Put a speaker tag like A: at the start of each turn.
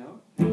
A: out.